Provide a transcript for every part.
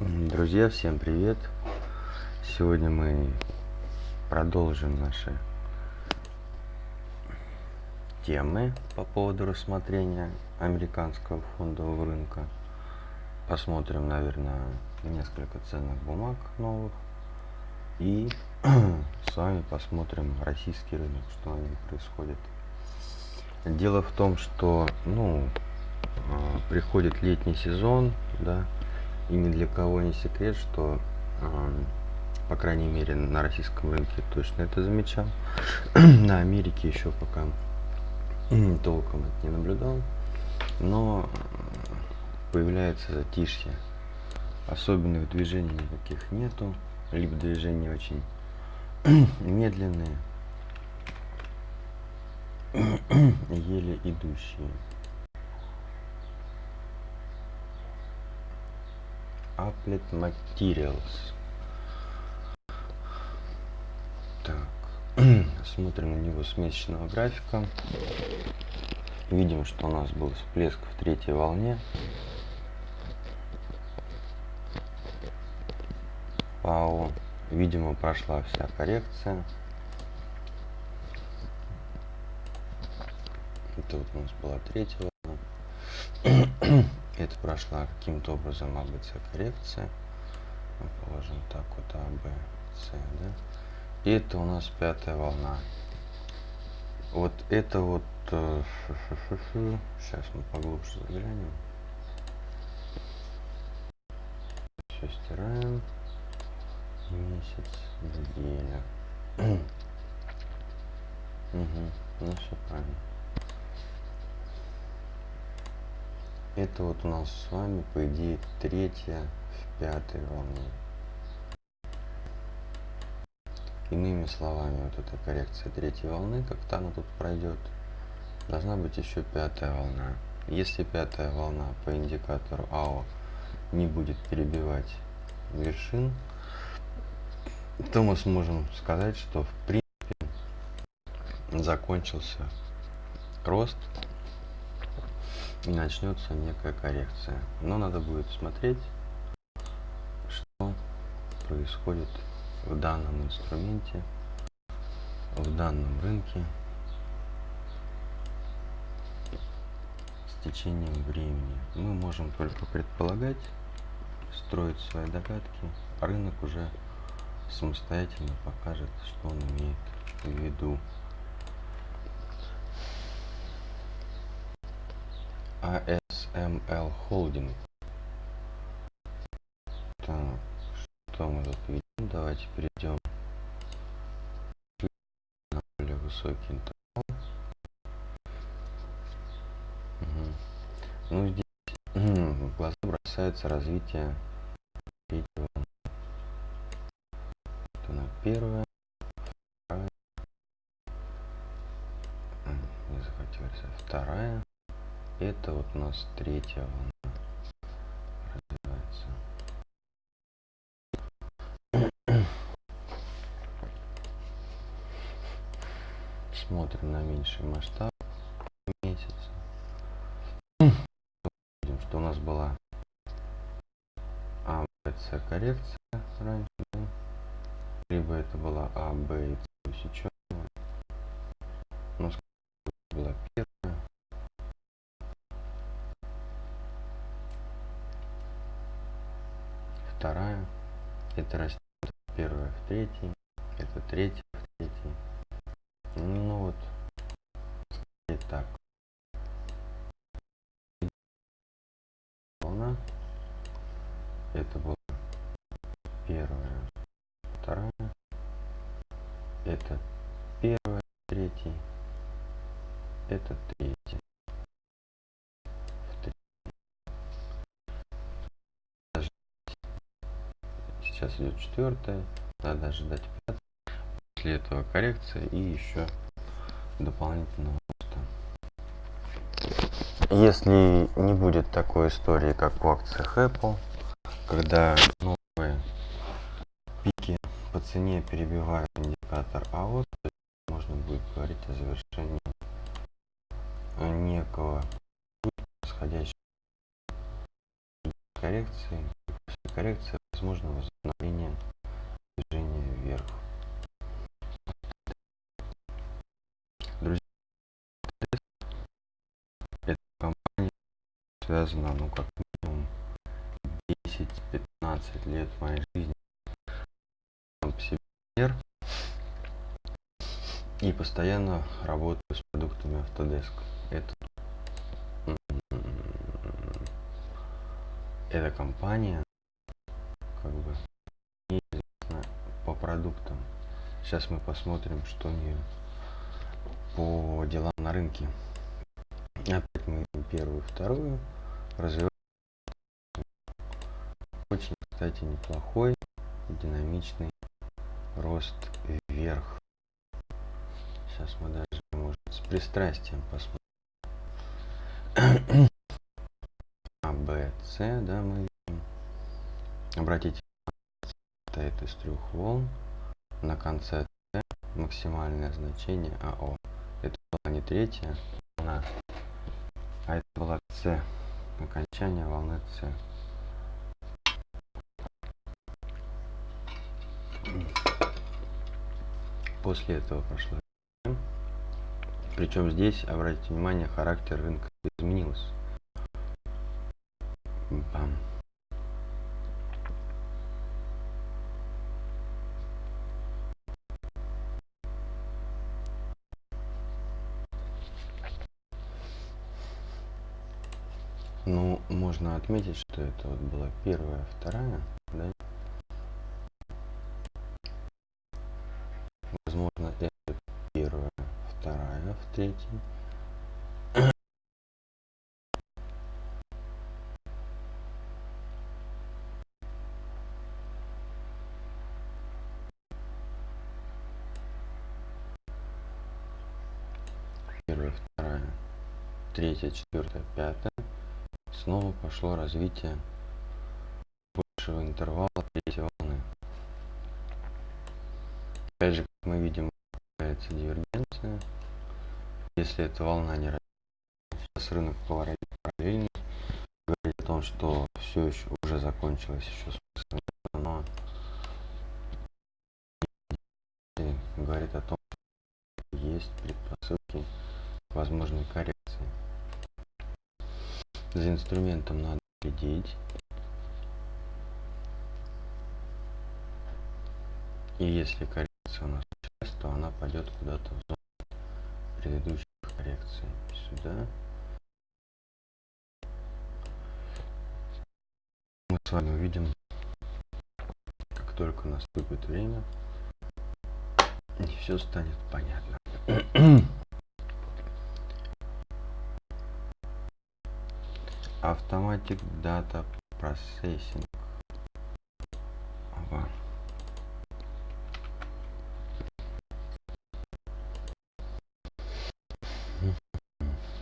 Друзья, всем привет! Сегодня мы продолжим наши темы по поводу рассмотрения американского фондового рынка. Посмотрим, наверное, несколько ценных бумаг новых. И с вами посмотрим российский рынок, что на нем происходит. Дело в том, что, ну, а, приходит летний сезон, да, и ни для кого не секрет, что, по крайней мере, на российском рынке точно это замечал. на Америке еще пока толком это не наблюдал. Но появляется затишье. Особенных движений никаких нету. Либо движения очень медленные, еле идущие. Applet Materials. Так, смотрим на него с месячного графика. Видим, что у нас был всплеск в третьей волне. ПАО. Видимо, прошла вся коррекция. Это вот у нас была третья волна. это прошла каким-то образом АБЦ коррекция. Мы положим так вот А, Б, С, да. И это у нас пятая волна. Вот это вот... Э, Сейчас мы поглубже заглянем. Все стираем. Месяц, неделя. угу. Ну все правильно. Это вот у нас с вами, по идее, третья в пятой волне. Иными словами, вот эта коррекция третьей волны, как-то она тут пройдет, должна быть еще пятая волна. Если пятая волна по индикатору АО не будет перебивать вершин, то мы сможем сказать, что в принципе закончился рост и начнется некая коррекция. Но надо будет смотреть, что происходит в данном инструменте, в данном рынке с течением времени. Мы можем только предполагать, строить свои догадки, рынок уже самостоятельно покажет, что он имеет в виду. ASML Holding. Так, что мы тут видим? Давайте перейдем на более высокий интервал. Угу. Ну, здесь в глаза бросается развитие третьего. Это на первое. Вторая. Не захотелось. А вторая. Это вот у нас третья волна развивается. Смотрим на меньший масштаб месяца. Видим, что у нас была А, С коррекция это растет первая в третий, это третья в третий. Ну вот, и так. Волна, это была первая, вторая, это первая, третий, это третья. Сейчас идет четвертая, надо ожидать пятая. После этого коррекция и еще дополнительного роста. Если не будет такой истории, как в акциях Apple, когда новые пики по цене перебивают индикатор то можно будет говорить о завершении некого происходящего коррекции. После коррекция, возможно возобновление движения вверх. Друзья, эта компания связана, ну, как минимум 10-15 лет моей жизни. И постоянно работаю с продуктами Autodesk. Это эта компания как бы неизвестна по продуктам. Сейчас мы посмотрим, что у нее по делам на рынке. Опять мы первую, вторую. Развиваем. Очень, кстати, неплохой, динамичный рост вверх. Сейчас мы даже, может, с пристрастием посмотрим. С, да, мы Обратите состоит из трех волн. На конце С максимальное значение АО. Это была не третья волна, а это была С. Окончание волны С. После этого прошло причем здесь, обратите внимание, характер рынка изменился. Бам. Можно отметить, что это вот была первая, вторая, да? Возможно, это первая, вторая в третьей. третья, четвертая, пятая. Пошло развитие большего интервала третьей волны. Опять же, как мы видим, появляется дивергенция. Если эта волна не растет, сейчас рынок поворотит параллельно. Говорит о том, что все еще уже закончилось еще но говорит о том, что есть предпосылки возможной коррекции за инструментом надо следить. И если коррекция у нас часть, то она пойдет куда-то в зону предыдущей коррекции. Сюда. Мы с вами увидим, как только наступит время, и все станет понятно. Automatic Data Processing. Ага.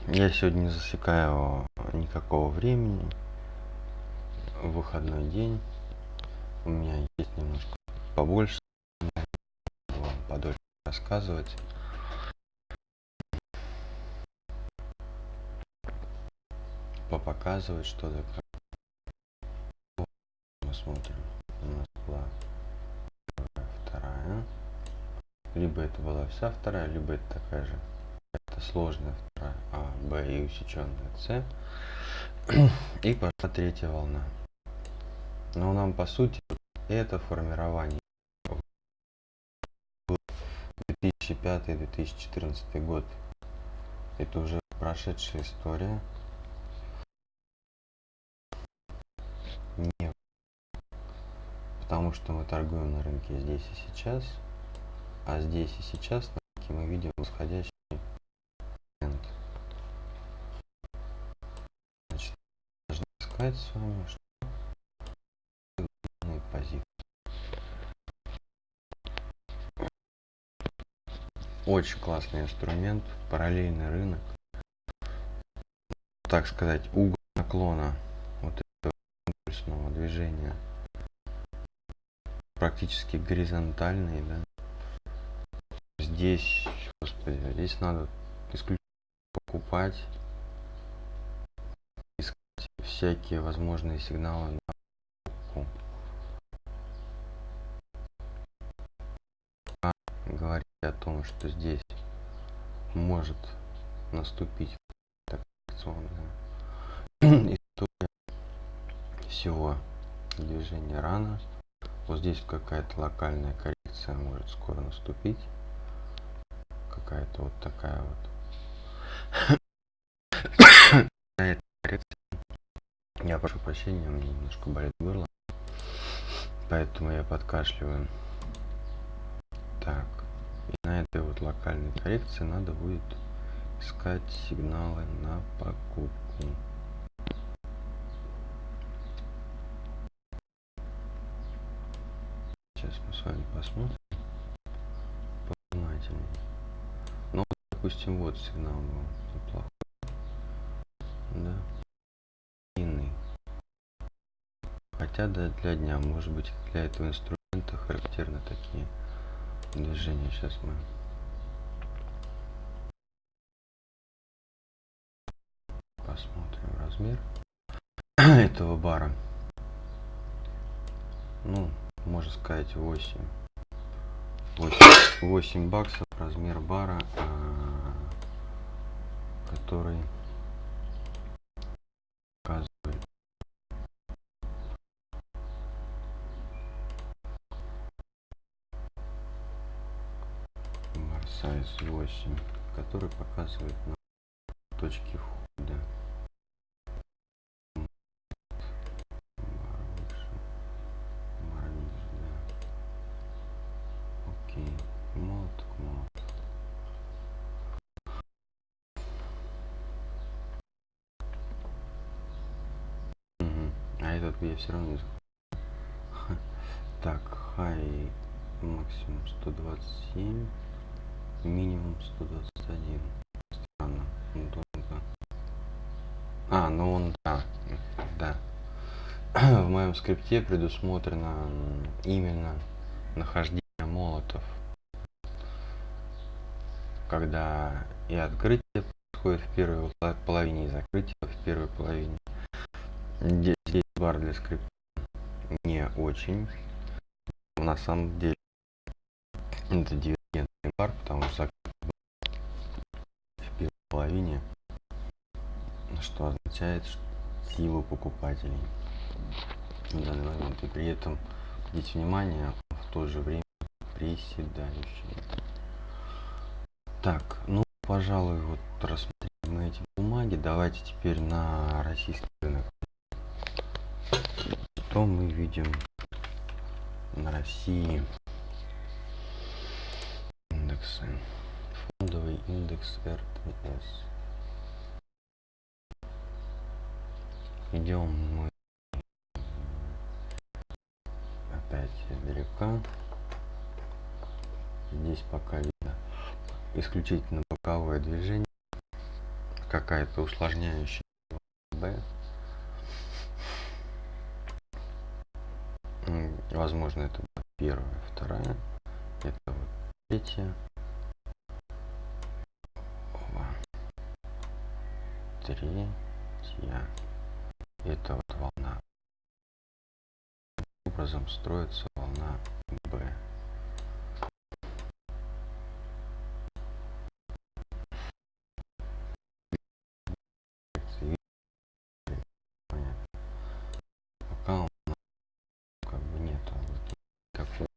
Я сегодня не засекаю никакого времени. Выходной день. У меня есть немножко побольше. Подольше рассказывать. Показывать что-то. Мы смотрим. У нас была вторая. Либо это была вся вторая, либо это такая же. Это сложная вторая А, Б и усеченная С. И пошла третья волна. Но нам по сути это формирование 2005-2014 год. Это уже прошедшая история. Не потому что мы торгуем на рынке здесь и сейчас а здесь и сейчас на рынке мы видим восходящий тренд значит должны сказать с вами что позиции. Очень классный инструмент параллельный рынок. Так сказать угол наклона импульсного движения. Практически горизонтальные да. Здесь господи, а здесь надо исключительно покупать искать всякие возможные сигналы на покупку. А говорить о том что здесь может наступить так, история всего движения рано. Вот здесь какая-то локальная коррекция может скоро наступить. Какая-то вот такая вот. Я прошу прощения, у меня немножко болит горло. Поэтому я подкашливаю. Так. И на этой вот локальной коррекции надо будет искать сигналы на покупку. Сейчас мы с вами посмотрим повнимательнее. Ну, допустим, вот сигнал был неплохой. Да. Длинный. Хотя да, для дня, может быть, для этого инструмента характерны такие движения. Сейчас мы посмотрим размер этого бара. Ну, можно сказать 8. 8, 8 баксов размер бара, а, который показывает бар size 8, который показывает на точке входа. Все равно захожу. Так, хай максимум 127, минимум 121. Странно. долго. А, ну он, да, да. В моем скрипте предусмотрено именно нахождение молотов. Когда и открытие происходит в первой поло- половине, и закрытие в первой половине. Здесь бар для скрипта не очень. На самом деле это дивергентный бар, потому что в первой половине, что означает что силу покупателей в данный момент. И при этом обратите внимание, в то же время приседающий. Так, ну, пожалуй, вот рассмотрели мы эти бумаги. Давайте теперь на российский рынок. Что мы видим на России? Индексы. Фондовый индекс РТС. Идем мы опять издалека. Здесь пока видно исключительно боковое движение. Какая-то усложняющая Возможно, это первая, вторая. Это вот третья. Ова. Третья. Это вот волна. Образом строится волна Б. Понятно. Пока у нас как бы нету вот такого.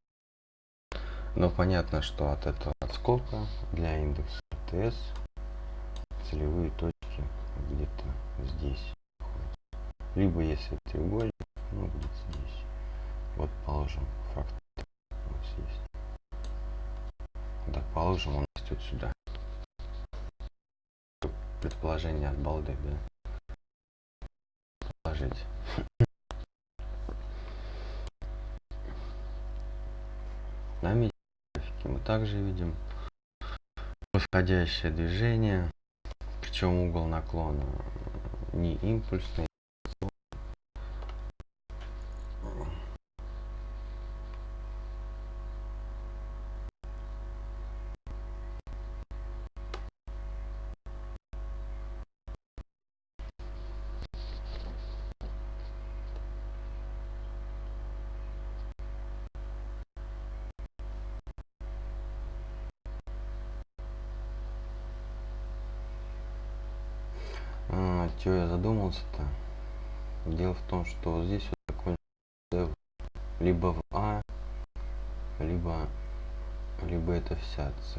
Но понятно, что от этого отскока для индекса ТС целевые точки где-то здесь. Либо если треугольник, ну где-то здесь. Вот положим факт у нас есть. Да, положим, он растет сюда. Предположение от балды, да. Положить. На графики мы также видим восходящее движение, причем угол наклона не импульсный. С.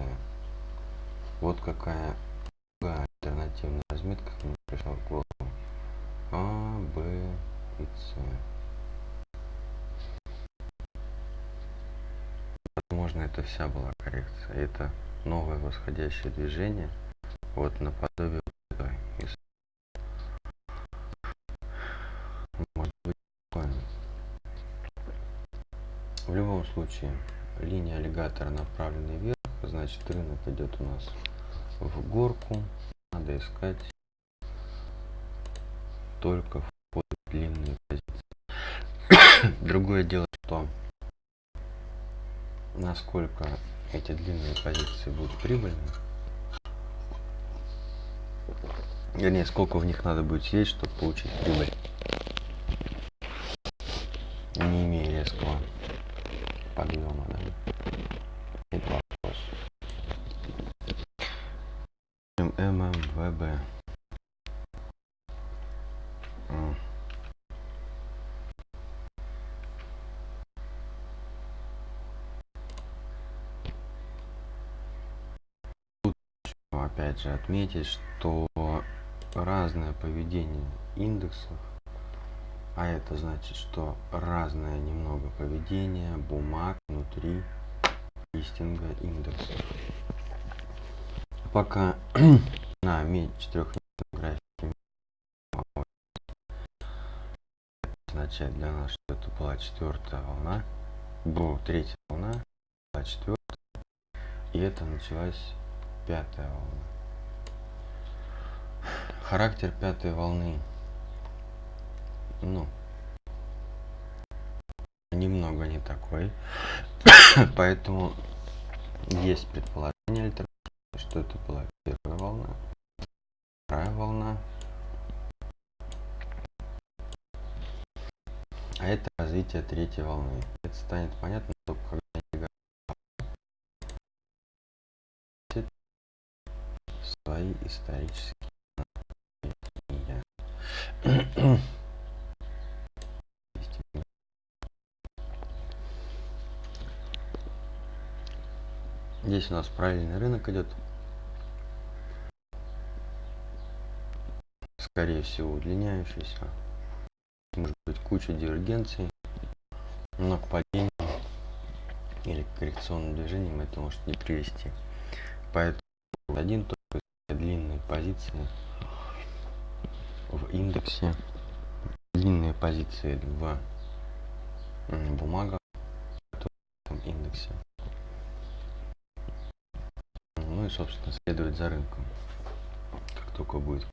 Вот какая альтернативная разметка мне пришла в голову. А, Б и С. Возможно, это вся была коррекция. Это новое восходящее движение. Вот наподобие этой. Может быть. В любом случае, линия аллигатора направлена вверх, значит рынок идет у нас в горку. Надо искать только в длинные позиции. Другое дело, что насколько эти длинные позиции будут прибыльны. Вернее, сколько в них надо будет сидеть, чтобы получить прибыль. Опять отметить, что разное поведение индексов, а это значит, что разное немного поведение бумаг внутри листинга индекса. Пока на четырехмесячном графике означает для нас, что это была четвертая волна, была третья волна, была четвертая, и это началась пятая волна. Характер пятой волны. Ну, немного не такой. Поэтому есть предположение что это была первая волна, вторая волна. А это развитие третьей волны. Это станет понятно только когда свои исторические Здесь у нас правильный рынок идет. Скорее всего удлиняющийся. Может быть куча дивергенций. Но к падению или к коррекционным движениям это может не привести. Поэтому один только длинные позиции в индексе. Длинные позиции в бумагах в индексе. Ну и собственно следовать за рынком. Как только будет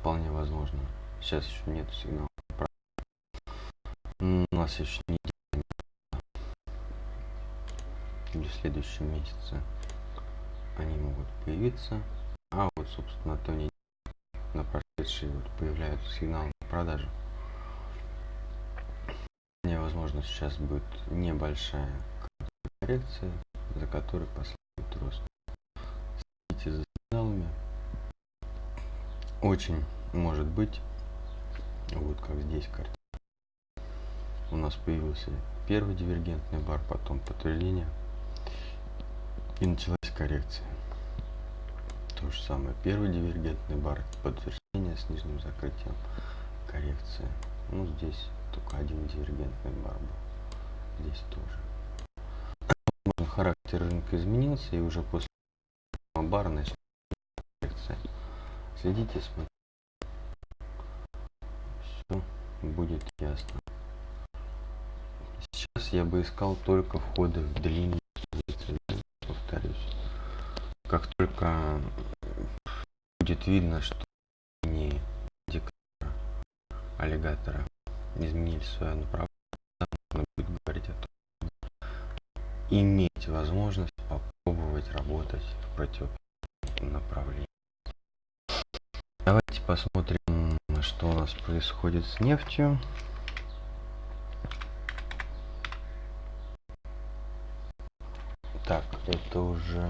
вполне возможно. Сейчас еще нет сигнала у нас еще не в следующем месяце они могут появиться. А вот собственно то не на прошедшие вот появляются сигналы на продажу. Мне возможно сейчас будет небольшая коррекция за которой последует рост. Следите за сигналами. Очень может быть вот как здесь карта у нас появился первый дивергентный бар потом подтверждение и началась коррекция. То же самое. Первый дивергентный бар подтверждение с нижним закрытием коррекция. Ну, здесь только один дивергентный бар был. Здесь тоже. Характер рынка изменился, и уже после бара начнется коррекция. Следите, смотрите. Все будет ясно. Сейчас я бы искал только входы в длинные повторюсь как только будет видно, что аллигатора изменили свое направление, будет говорить о том, иметь возможность попробовать работать в противоположном направлении. Давайте посмотрим, что у нас происходит с нефтью. Так, это уже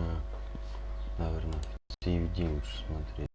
наверное, CFD лучше смотреть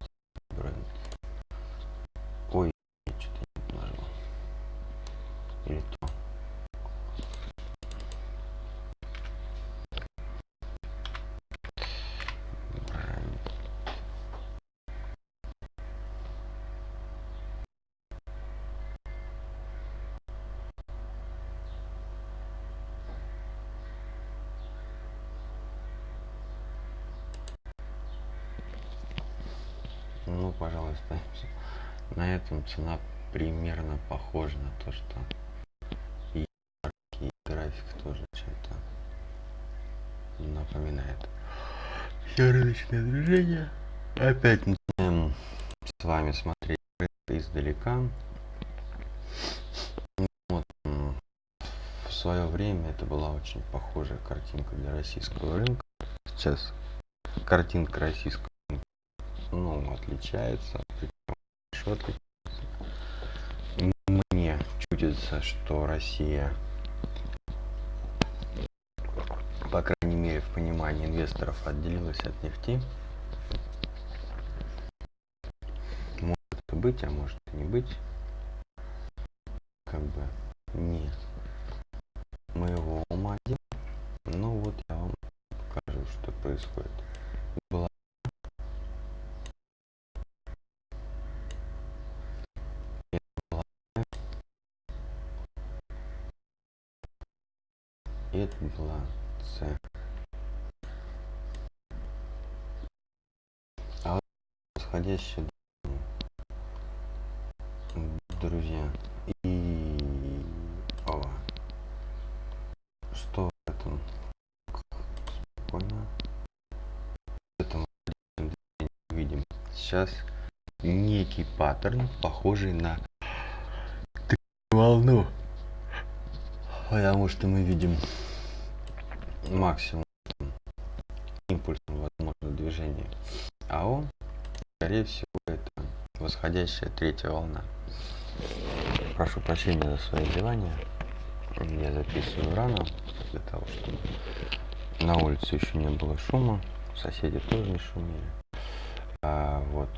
напоминает. Все рыночное движение. Опять начинаем с вами смотреть издалека. Вот, в свое время это была очень похожая картинка для российского рынка. Сейчас картинка российского рынка ну, отличается, хорошо отличается. Мне чудится, что Россия, в понимании инвесторов, отделилась от нефти. Может быть, а может не быть. Как бы не моего ума дело. Ну вот я вам покажу, что происходит. Была это была С. А вот восходящая друзья. И ова что в этом? Спокойно. В этом видим. Сейчас некий паттерн похожий на волну. Потому что мы видим максимум импульсом возможно движение а он скорее всего это восходящая третья волна. Прошу прощения за свои зевания. Я записываю рано для того чтобы на улице еще не было шума соседи тоже не шумели. А, вот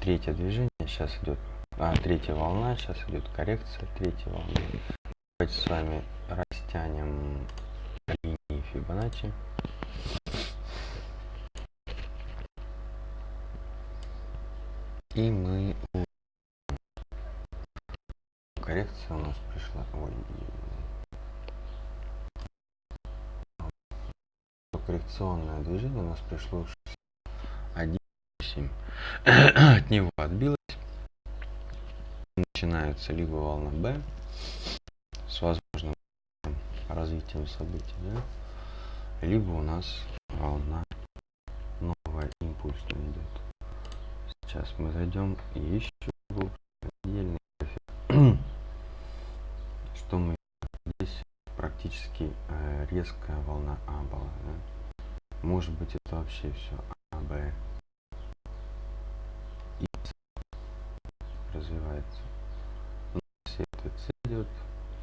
третье движение сейчас идет а, третья волна сейчас идет коррекция третьей волны давайте с вами растянем линии фибоначчи и мы коррекция у нас пришла ой коррекционное движение у нас пришло 1,7 от него отбилось. Начинается либо волна b с возможным развитием событий да? либо у нас волна новая импульсная идет сейчас мы зайдем и еще отдельный что мы здесь? Практически э, резкая волна А была да? может быть это вообще все А, Б. И развивается. Но если это С идет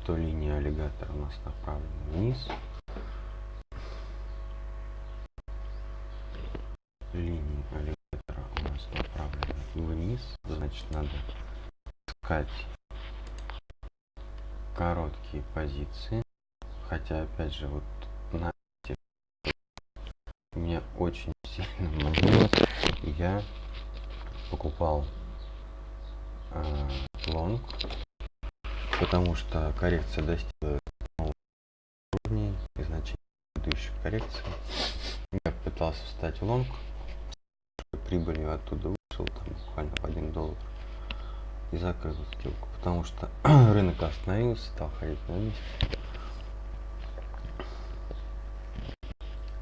то линия аллигатора у нас направлена вниз. Линии аллигатора у нас направлены вниз значит надо искать короткие позиции. Хотя опять же вот на мне очень сильно манило я покупал э, long потому что коррекция достигла уровней и значений предыдущих коррекций. Я пытался встать в long прибылью оттуда вышел там буквально в один доллар. И закрыл сделку. Потому что рынок остановился стал ходить на месте.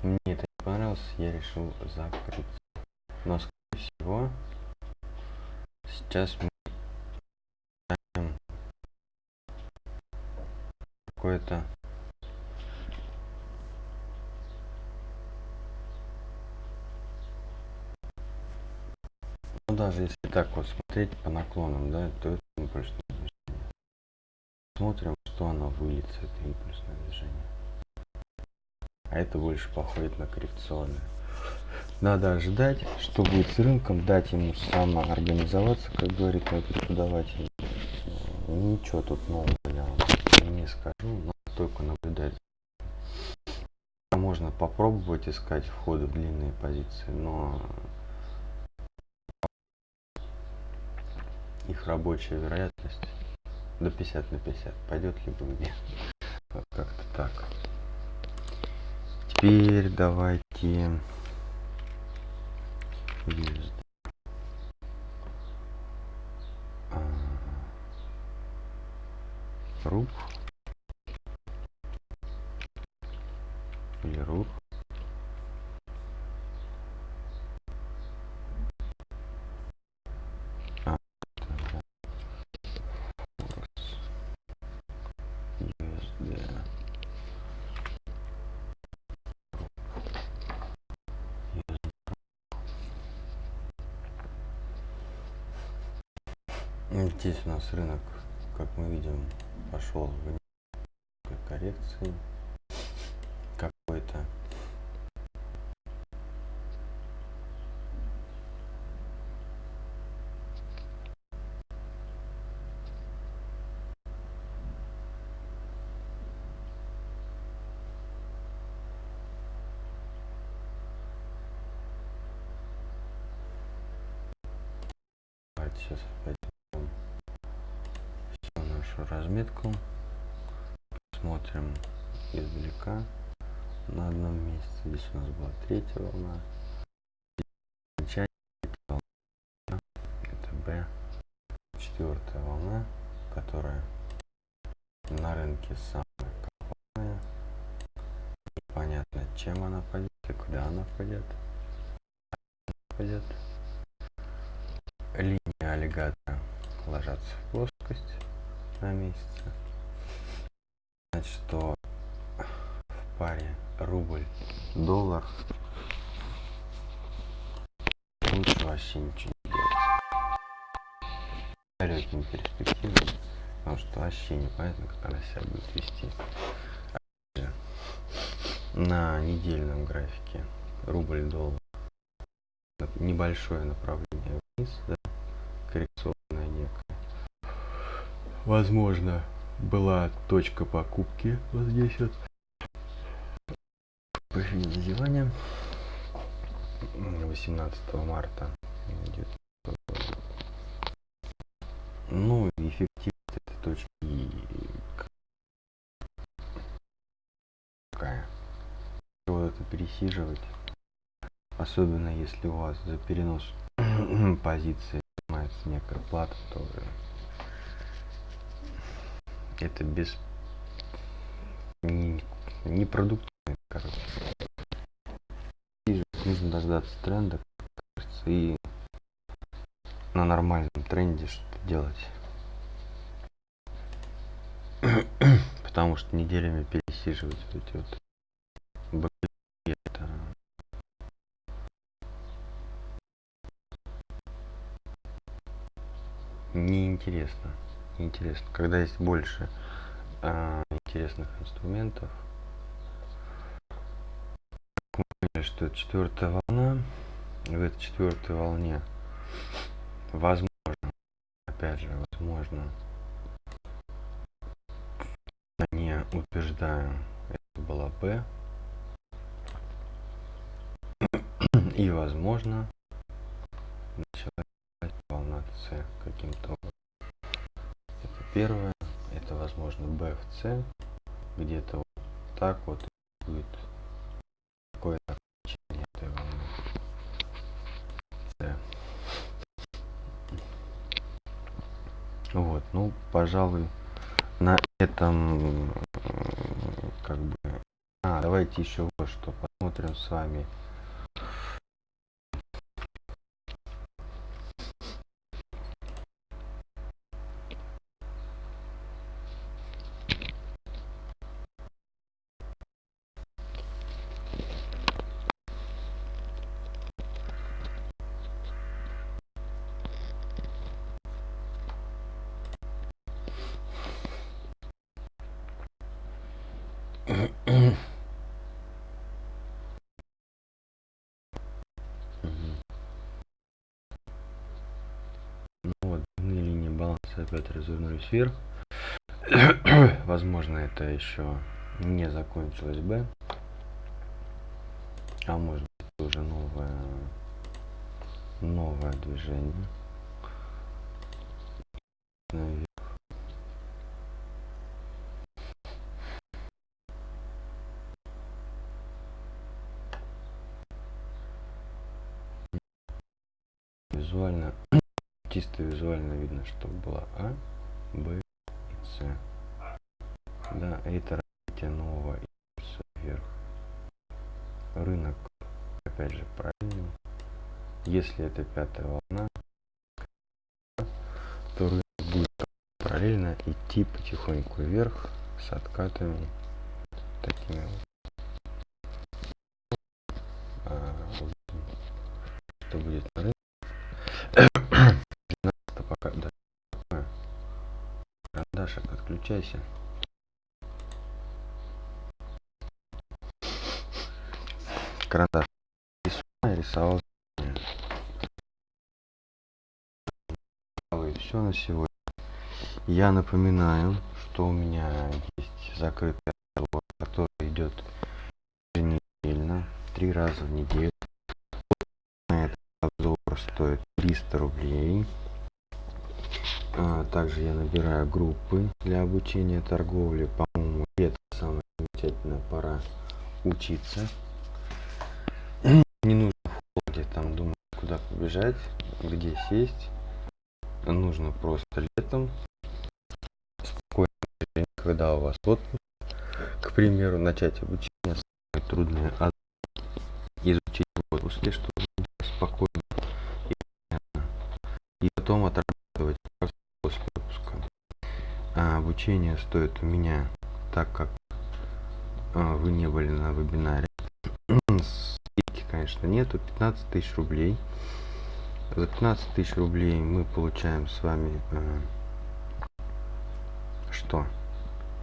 Мне это не понравилось я решил закрыть. Но скорее всего сейчас мы какое-то даже если так вот смотреть по наклонам да то это импульсное движение. Смотрим что оно выльется это импульсное движение. А это больше походит на коррекционное. Надо ожидать что будет с рынком дать ему самоорганизоваться как говорит мой преподаватель. Ничего тут нового я вам не скажу но только наблюдать. Можно попробовать искать входы в длинные позиции но их рабочая вероятность до 50 на 50 пойдет либо вот как-то так теперь давайте USD. А, Руб. Или руб. А, это, да. Форекс. USD. Ну, Здесь у нас рынок, как мы видим, пошел в коррекции какой-то. Давайте сейчас пойдем всю нашу разметку. Смотрим издалека на одном месте. Здесь у нас была третья волна. Окончание третьей волны. Это Б. Четвертая волна, которая на рынке самая коварная. Непонятно, чем она пойдет и куда она пойдет. Пойдет. Линии аллигатора ложатся в плоскость на месяце. Значит, что в паре рубль-доллар лучше вообще ничего. Далекими перспективами, потому что вообще непонятно, как она себя будет вести. На недельном графике рубль-доллар небольшое направление вниз, да, коррекционное некое. Возможно, была точка покупки вот здесь вот. Пофиг зазевания. 18 марта. Ну, эффективность этой точки какая. Вот это пересиживать. Особенно если у вас за перенос позиции снимается некая плата, то это без не, непродуктивно, короче. И нужно дождаться тренда кажется, и на нормальном тренде что-то делать. Потому что неделями пересиживать вот эти вот боковики, это неинтересно. Неинтересно. Когда есть больше а, интересных инструментов. Поняли, что это четвертая волна. В этой четвертой волне возможно, опять же, возможно, не утверждаю, это была Б. И возможно, началась волна С каким-то образом. Это первое. Это возможно B в C. Где-то вот так вот будет какое-то окончание этой волны. C. Вот, ну, пожалуй, на этом м, как бы... А, давайте еще вот что посмотрим с вами. Мгм. Ну вот, длинные линии баланса опять развернулись вверх. Возможно, это еще не закончилось Б. А может быть уже новое, новое движение. Наверх. визуально, чисто визуально видно, что было А, Б и С. Да, это развитие нового импульса вверх. Рынок, опять же, правильный. Если это пятая волна, то рынок будет параллельно идти потихоньку вверх с откатами такими вот. А, что будет на рынке. 12 пока да. Карандашик, отключайся. Карандаш рисовал, все на сегодня. Я напоминаю, что у меня есть закрытый разговор, который идет еженедельно, три раза в неделю. Этот обзор стоит 300 рублей. А, также я набираю группы для обучения торговли. По-моему, это самое замечательная пора учиться. Не нужно в холоде там думать, куда побежать, где сесть. Нужно просто летом спокойно, когда у вас отпуск, к примеру, начать обучение самое трудное изучить в отпуске, чтобы спокойно и, и потом отрабатывать обучение стоит у меня, так как а, вы не были на вебинаре, скидки, конечно, нету, 15 тысяч рублей. За 15 тысяч рублей мы получаем с вами а, что?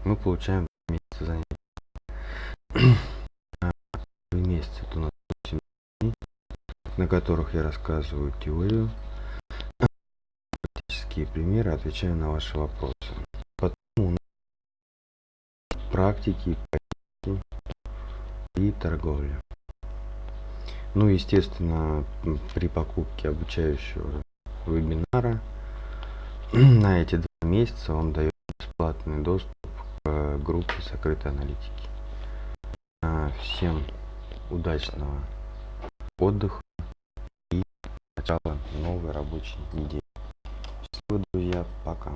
Мы получаем месяца занятий. месяц это у нас 8 дней, на которых я рассказываю теорию, практические примеры, отвечаю на ваши вопросы. Потом у нас практики и торговля. Ну, естественно, при покупке обучающего вебинара на эти два месяца он дает бесплатный доступ к группе закрытой аналитики. А, всем удачного отдыха и начала новой рабочей недели. Друзья, пока.